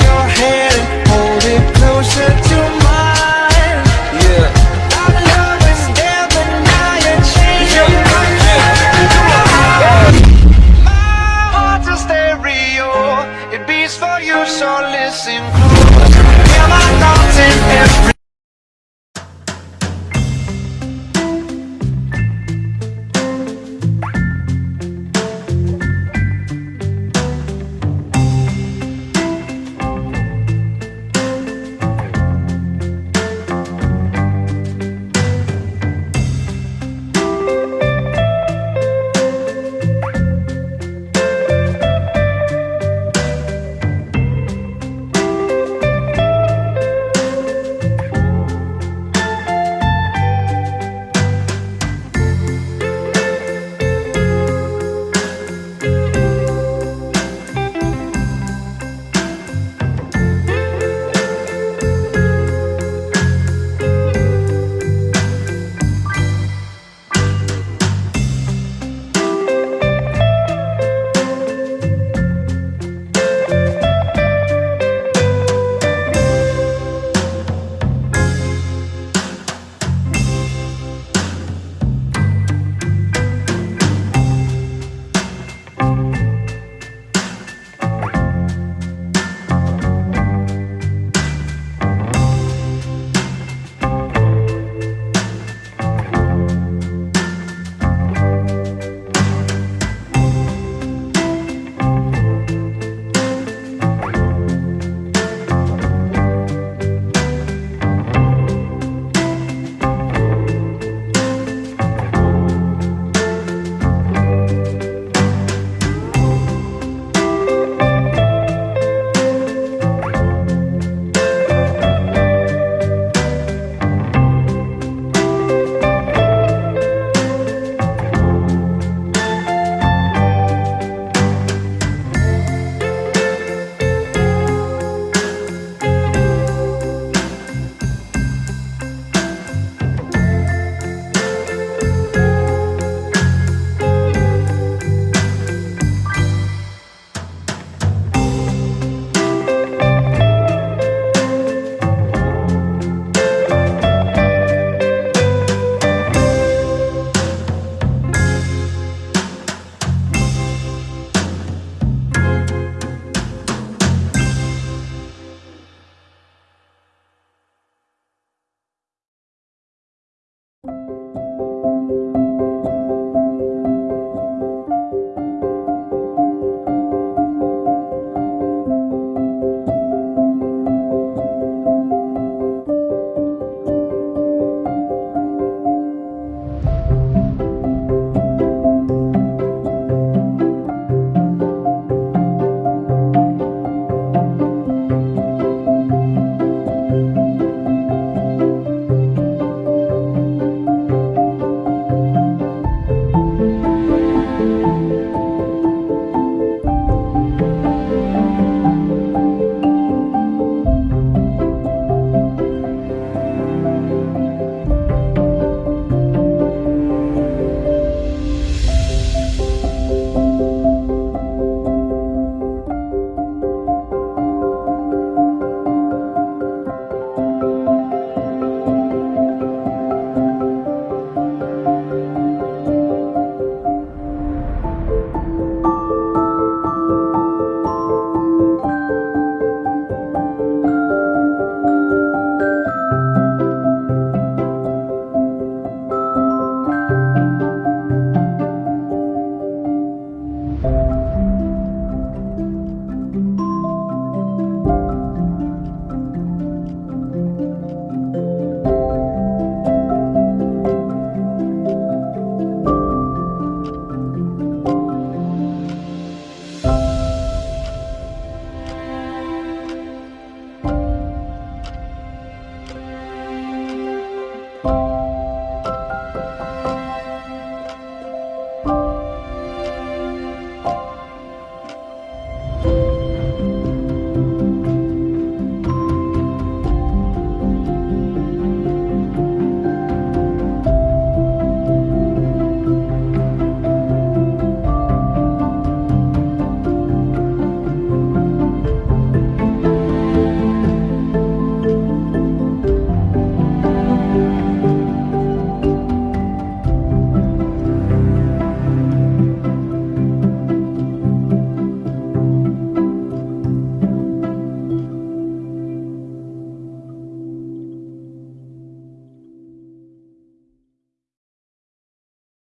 your hand.